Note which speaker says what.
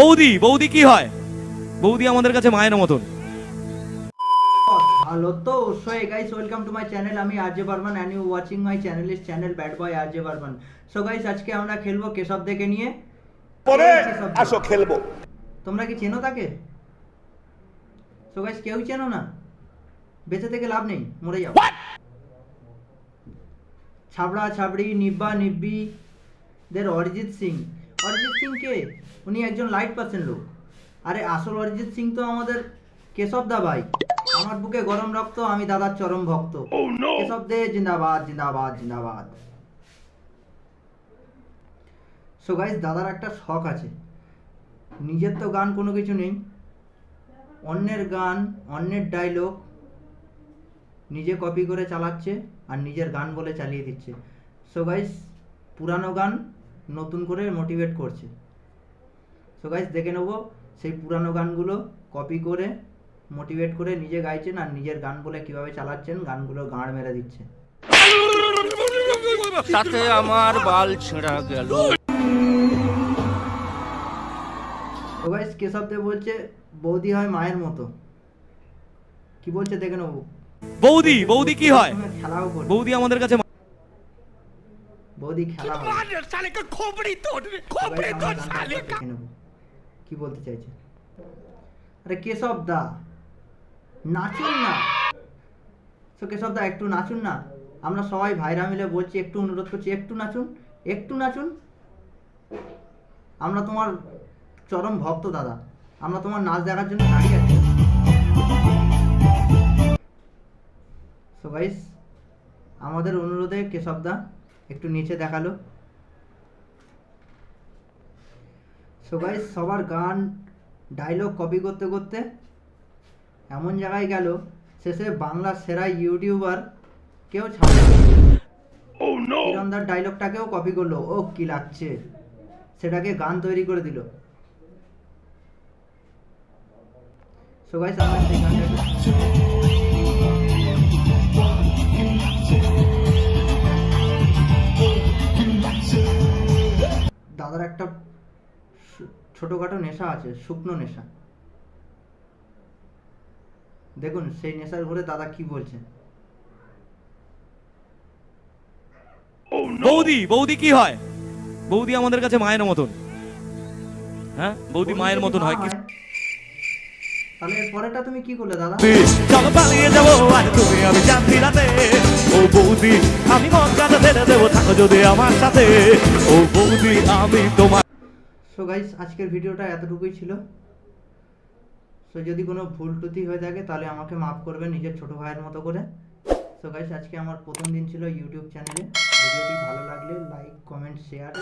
Speaker 1: বৌদি বৌদি কি হয়? বৌদি আমাদের কাছে মায়ের মতন।
Speaker 2: হ্যালো তো so guys welcome to my channel আমি RJ Barman and you watching my channel is channel bad boy RJ Barman. So guys আজকে আমরা খেলব কেশব দেখে নিয়ে।
Speaker 3: পরে আসো খেলব।
Speaker 2: তোমরা কি চেনো তাকে? সো গাইস কেউ চেনো না? বেঁচে থেকে লাভ নেই মরে যাও। ছাবড়া ছাবড়ি নিব্বা নিব্বি দের অরিজিৎ সিং। অরিজিৎ সিং কে উনি একজন লাইট পার্সেন্ট লোক। আরে আসল অরিজিৎ সিং তো আমাদের কেশব দা ভাই। আমার বুকে গরম রক্ত আমি দাদার চরম ভক্ত। কেশব দে জিন্দাবাদ জিন্দাবাদ জিন্দাবাদ। সো গাইস দাদার একটা শখ আছে। নিজের তো গান কোনো কিছু নেই। অন্যের গান অন্যের ডায়লগ নিজে কপি করে চালাচ্ছে আর নিজের গান বলে চালিয়ে দিচ্ছে। সো গাইস পুরানো গান নতুন করে মোটিভেট করছে। সো গাইস দেখে নেব সেই পুরানো গানগুলো কপি করে মোটিভেট করে নিজে গাইছেন আর নিজের গান বলে কীভাবে চালাচ্ছেন গানগুলো গাঁড় মেরে দিচ্ছে।
Speaker 4: তাতে আমার বাল ছেঁড়া গেল।
Speaker 2: তো গাইস কেশব দেব বলছে বৌদি হয় মায়ের মতো। কি বলছে দেখে নেব?
Speaker 1: বৌদি বৌদি কি হয়? বৌদি আমাদের কাছে
Speaker 2: দেখে নেব। কি বলতে চাইছে? আরে কেশব দা নাচুন না। তো কেশব দা একটু নাচুন না। আমরা সবাই ভাইরা মিলে বলছি একটু অনুরোধ করছি একটু নাচুন একটু নাচুন। আমরা তোমার চরম ভক্ত দাদা। আমরা তোমার নাচ দেখার জন্য দাঁড়িয়ে আছি। সো গাইস আমাদের অনুরোধে কেশব দা একটু নিচে দেখাল। সো গাইস সবার গান ডায়লগ কপি করতে করতে এমন জায়গায় গেল শেষে বাংলার সেরা ইউটিউবার কেউ ছাড়লো কিরণদার ডায়লগটাকেও কপি করল। ও কি লাগছে? সেটাকে গান তৈরি করে দিল। সো গাইস আমরা সেই গানটাকে দাদার একটা ছোটখাটো নেশা আছে শুকনো নেশা। দেখুন সেই নেশার ঘরে দাদা কি বলছে?
Speaker 1: বৌদি বৌদি কি হয়? বৌদি আমাদের কাছে মায়ের মতন। হ্যাঁ? বৌদি মায়ের মতন হয় কি
Speaker 2: তাহলে এর পরেরটা তুমি কি করলে দাদা?
Speaker 1: চলো পালিয়ে যাব। আর তুমি আমি যাচ্ছি রাতে। ও বৌদি আমি মন কাটা ছেড়ে দেবো যদি আমার সাথে, ও বৌদি, আমি তোমার
Speaker 2: সো গাইস আজকের ভিডিওটা এতটুকুই ছিল। সো যদি কোনো ভুল ত্রুটি হয়ে থাকে, তাহলে আমাকে মাফ করবে নিজের ছোট ভাইয়ের মতো করে। সো গাইস আজকে আমার প্রথম দিন ছিল ইউটিউব চ্যানেলে ভিডিওটি ভালো লাগলে লাইক কমেন্ট শেয়ার